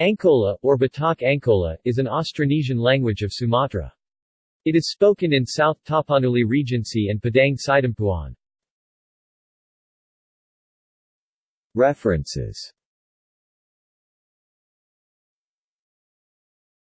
Angkola, or Batak Angkola, is an Austronesian language of Sumatra. It is spoken in South Tapanuli Regency and Padang Sidempuan. References